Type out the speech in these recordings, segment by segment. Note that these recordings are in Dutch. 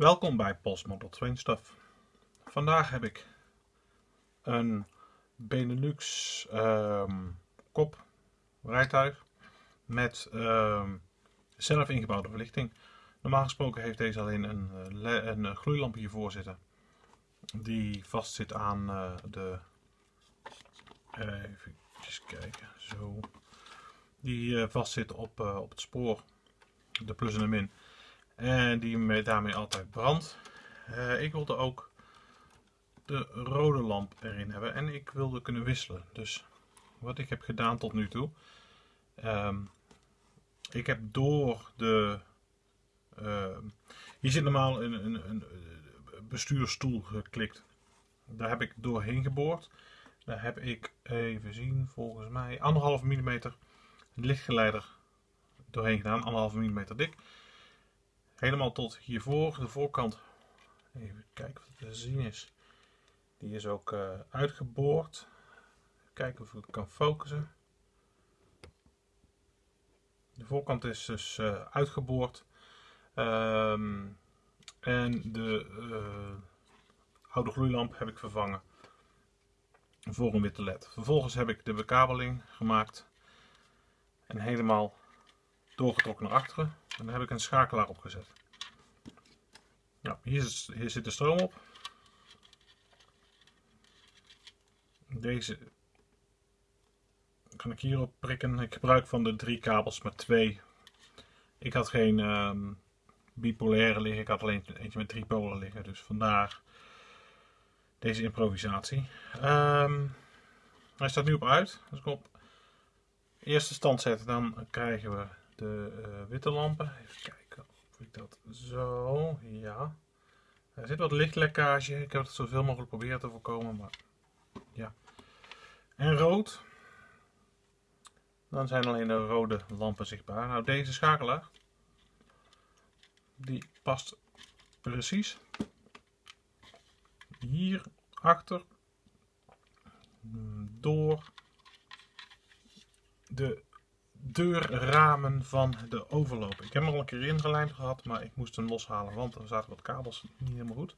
Welkom bij Pols Model Train Stuff. Vandaag heb ik een Benelux ehm, kop rijtuig met ehm, zelf ingebouwde verlichting. Normaal gesproken heeft deze alleen een, eh, een eh, gloeilamp hiervoor zitten. Die vast zit aan eh, de... even kijken, zo. Die eh, vast zit op, op het spoor. De plus en de min. En die me- daarmee altijd brandt. Eh, ik wilde ook de rode lamp erin hebben. En ik wilde kunnen wisselen. Dus wat ik heb gedaan tot nu toe. ehm, ik heb door de. ehm, hier zit normaal een, een, een bestuurstoel geklikt. Daar heb ik doorheen geboord. Daar heb ik even zien, volgens mij anderhalf millimeter lichtgeleider doorheen gedaan. Anderhalf millimeter dik. Helemaal tot hiervoor. De voorkant. Even kijken of het te zien is. Die is ook eh, uitgeboord. Kijken of ik kan focussen. De voorkant is dus eh, uitgeboord. Ehm, en de eh, oude gloeilamp heb ik vervangen voor een witte led. Vervolgens heb ik de bekabeling gemaakt en helemaal doorgetrokken naar achteren. En dan heb ik een schakelaar opgezet. Nou, hier, is, hier zit de stroom op. Deze kan ik hierop prikken. Ik gebruik van de drie kabels maar twee. Ik had geen ehm, bipolaire liggen. Ik had alleen eentje met drie polen liggen. Dus vandaar deze improvisatie. Ehm, hij staat nu op uit. Als ik op eerste stand zet, dan krijgen we de eh, witte lampen. Even kijken of ik dat zo. Ja. Er zit wat lichtlekkage. Ik heb het zoveel mogelijk proberen te voorkomen. Maar ja. En rood. Dan zijn alleen de rode lampen zichtbaar. Nou, deze schakelaar. Die past precies hier achter door de deurramen van de overloop. Ik heb hem al een keer ingelijmd gehad, maar ik moest hem loshalen, want er zaten wat kabels niet helemaal goed.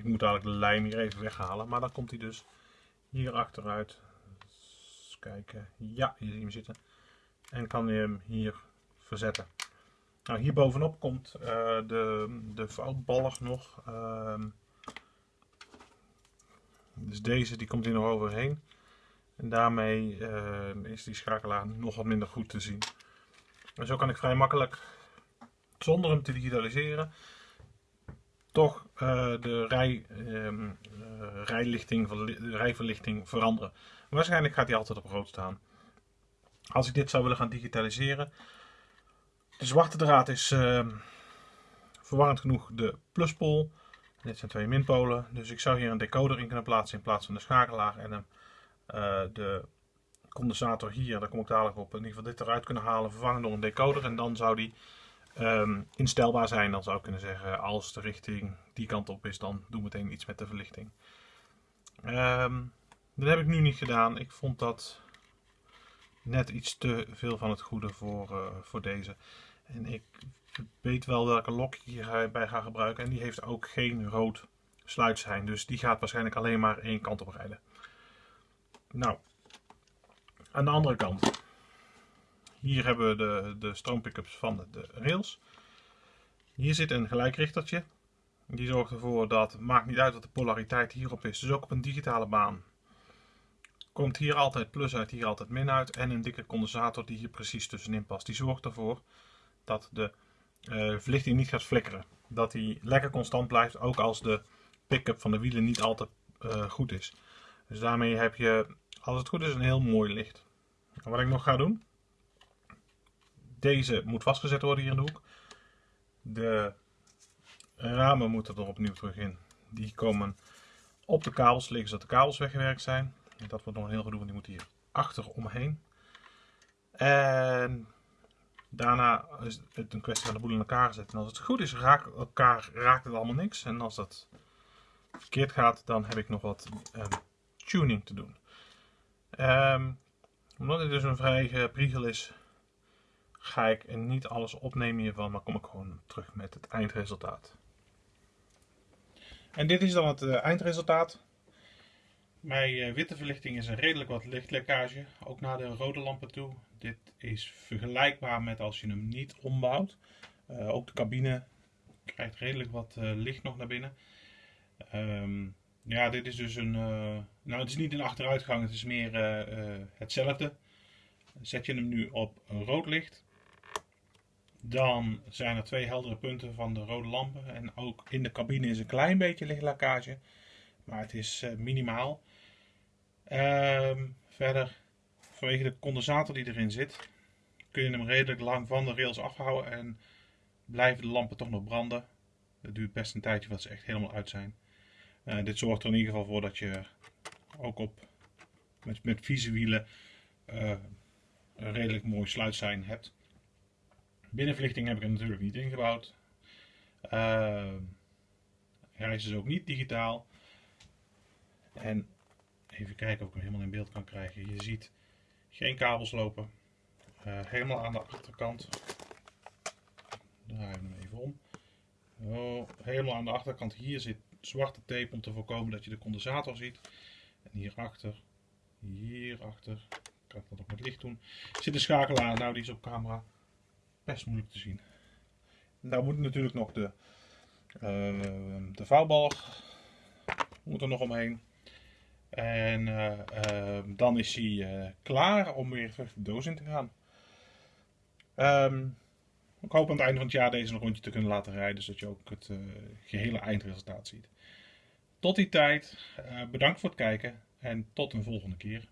Ik moet eigenlijk de lijm hier even weghalen, maar dan komt hij dus hier achteruit. Eens kijken. Ja, hier zie je hem zitten. En kan je hem hier verzetten. Nou, hier bovenop komt eh, de, de vouwbalg nog. Ehm, dus deze die komt hier nog overheen. En daarmee eh, is die schakelaar nog wat minder goed te zien. En zo kan ik vrij makkelijk, zonder hem te digitaliseren, toch eh, de rij, eh, rijlichting, de rijverlichting veranderen. Waarschijnlijk gaat hij altijd op rood staan. Als ik dit zou willen gaan digitaliseren. De zwarte draad is ehm, verwarrend genoeg de pluspol. Dit zijn twee minpolen. Dus ik zou hier een decoder in kunnen plaatsen in plaats van de schakelaar. En eh, de condensator hier, daar kom ik dadelijk op, in ieder geval dit eruit kunnen halen. Vervangen door een decoder. En dan zou die ehm, instelbaar zijn. Dan zou ik kunnen zeggen, als de richting die kant op is, dan doe meteen iets met de verlichting. Ehm, dat heb ik nu niet gedaan. Ik vond dat net iets te veel van het goede voor, eh, voor deze. En ik weet wel welke lok ik hierbij ga gebruiken. En die heeft ook geen rood sluitsein. Dus die gaat waarschijnlijk alleen maar één kant op rijden. Nou, aan de andere kant. Hier hebben we de, de stroompickups van de, rails. Hier zit een gelijkrichtertje. Die zorgt ervoor dat, maakt niet uit wat de polariteit hierop is. Dus ook op een digitale baan komt hier altijd plus uit, hier altijd min uit. En een dikke condensator die hier precies tussenin past. Die zorgt ervoor dat de eh, verlichting niet gaat flikkeren. Dat die lekker constant blijft, ook als de pick-up van de wielen niet altijd eh, goed is. Dus daarmee heb je, als het goed is, een heel mooi licht. En wat ik nog ga doen. Deze moet vastgezet worden hier in de hoek. De ramen moeten er opnieuw terug in. Die komen op de kabels liggen zodat de kabels weggewerkt zijn. Dat wordt nog een heel gedoe, want die moet hier achter omheen. En daarna is het een kwestie van de boel in elkaar zetten. En als het goed is, raakt, elkaar, raakt het allemaal niks. En als dat verkeerd gaat, dan heb ik nog wat um, tuning te doen. Um, omdat dit dus een vrij priegel is, ga ik niet alles opnemen hiervan, maar kom ik gewoon terug met het eindresultaat. En dit is dan het uh, eindresultaat. Mijn uh, witte verlichting is een redelijk wat lichtlekkage, ook naar de rode lampen toe. Dit is vergelijkbaar met als je hem niet ombouwt. Uh, ook de cabine krijgt redelijk wat licht nog naar binnen. Um, ja, dit is dus een. Nou, het is niet een achteruitgang, het is meer hetzelfde. Zet je hem nu op rood licht, dan zijn er twee heldere punten van de rode lampen. En ook in de cabine is een klein beetje lichtlekkage, maar het is minimaal. Ehm, verder, vanwege de condensator die erin zit, kun je hem redelijk lang van de rails afhouden en blijven de lampen toch nog branden. Het duurt best een tijdje wat ze echt helemaal uit zijn. Uh, dit zorgt er in ieder geval voor dat je ook op, met, met vieze wielen uh, een redelijk mooi sluitsein hebt. Binnenverlichting heb ik er natuurlijk niet ingebouwd. Uh, hij is dus ook niet digitaal. En even kijken of ik hem helemaal in beeld kan krijgen. Je ziet geen kabels lopen. Uh, helemaal aan de achterkant. Draai hem even om. Oh, helemaal aan de achterkant hier zit zwarte tape om te voorkomen dat je de condensator ziet. En hierachter, hierachter, kan ik dat ook met licht doen, zit de schakelaar. Nou, die is op camera best moeilijk te zien. daar moet natuurlijk nog de, uh, de vouwbalg moet er nog omheen. En uh, uh, dan is hij uh, klaar om weer de doos in te gaan. Um, ik hoop aan het einde van het jaar deze een rondje te kunnen laten rijden, zodat je ook het uh, gehele eindresultaat ziet. Tot die tijd, bedankt voor het kijken en tot een volgende keer.